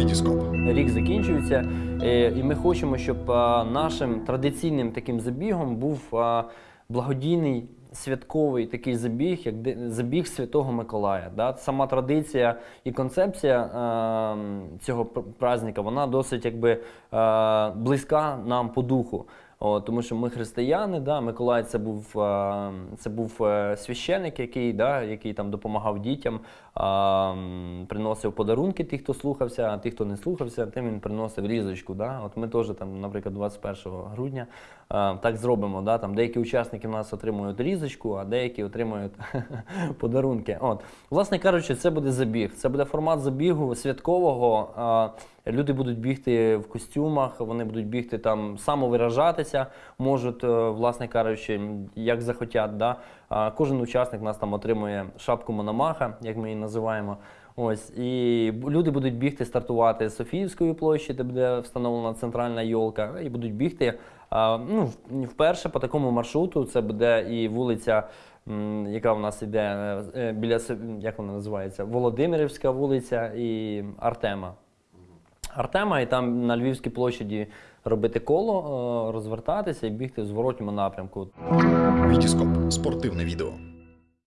Вітіскоп. Рік закінчується, е, і ми хочемо, щоб нашим традиційним таким забігом був благодійний святковий такий забіг, як забіг Святого Миколая. Сама традиція і концепція цього пр- праздника, вона досить якби близька нам по духу. О, тому що ми християни, да, Миколай це був, це був е, священик, який, да, який там допомагав дітям, а, приносив подарунки тих, хто слухався, а тих, хто не слухався, тим він приносив різочку. Да. От ми теж там, наприклад, 21 грудня а, так зробимо. Да, там деякі учасники в нас отримують різочку, а деякі отримують подарунки. От. Власне кажучи, це буде забіг. Це буде формат забігу святкового. А, Люди будуть бігти в костюмах, вони будуть бігти там самовиражатися, можуть, е, власне кажучи, як захотять. Да? Кожен учасник нас там отримує шапку Мономаха, як ми її називаємо. Ось і люди будуть бігти, стартувати з Софіївської площі, де буде встановлена центральна йолка, і будуть бігти. Ну, вперше по такому маршруту це буде і вулиця, яка у нас йде е, е, біля як вона називається? Володимирівська вулиця і Артема. Артема, і там на Львівській площаді робити коло, е, розвертатися і бігти в зворотньому напрямку. Вітіскоп. Спортивне відео.